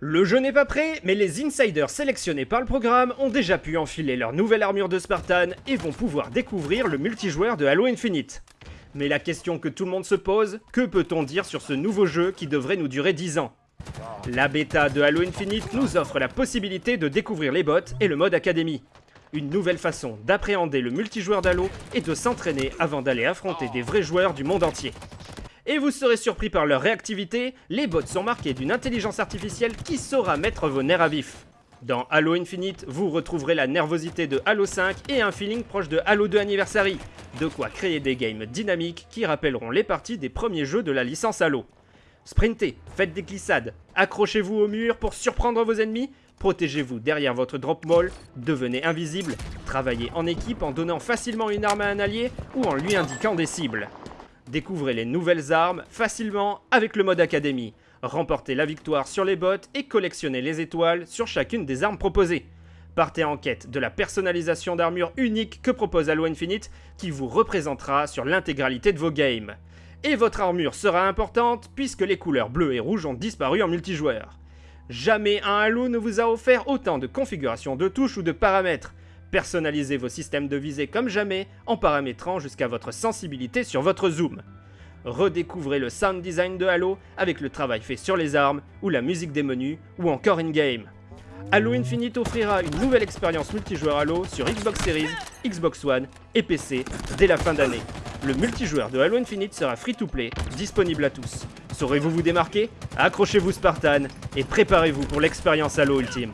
Le jeu n'est pas prêt, mais les insiders sélectionnés par le programme ont déjà pu enfiler leur nouvelle armure de Spartan et vont pouvoir découvrir le multijoueur de Halo Infinite. Mais la question que tout le monde se pose, que peut-on dire sur ce nouveau jeu qui devrait nous durer 10 ans? La bêta de Halo Infinite nous offre la possibilité de découvrir les bots et le mode Academy. Une nouvelle façon d'appréhender le multijoueur d'Halo et de s'entraîner avant d'aller affronter des vrais joueurs du monde entier. Et vous serez surpris par leur réactivité, les bots sont marqués d'une intelligence artificielle qui saura mettre vos nerfs à vif. Dans Halo Infinite, vous retrouverez la nervosité de Halo 5 et un feeling proche de Halo 2 Anniversary, de quoi créer des games dynamiques qui rappelleront les parties des premiers jeux de la licence Halo. Sprintez, faites des glissades, accrochez-vous au mur pour surprendre vos ennemis, protégez-vous derrière votre drop mall, devenez invisible, travaillez en équipe en donnant facilement une arme à un allié ou en lui indiquant des cibles. Découvrez les nouvelles armes facilement avec le mode Académie. Remportez la victoire sur les bots et collectionnez les étoiles sur chacune des armes proposées. Partez en quête de la personnalisation d'armure unique que propose Halo Infinite qui vous représentera sur l'intégralité de vos games. Et votre armure sera importante puisque les couleurs bleues et rouges ont disparu en multijoueur. Jamais un Halo ne vous a offert autant de configurations de touches ou de paramètres. Personnalisez vos systèmes de visée comme jamais en paramétrant jusqu'à votre sensibilité sur votre zoom. Redécouvrez le sound design de Halo avec le travail fait sur les armes ou la musique des menus ou encore in-game. Halo Infinite offrira une nouvelle expérience multijoueur Halo sur Xbox Series, Xbox One et PC dès la fin d'année. Le multijoueur de Halo Infinite sera free-to-play, disponible à tous. Saurez-vous vous démarquer? Accrochez-vous Spartan et préparez-vous pour l'expérience Halo ultime.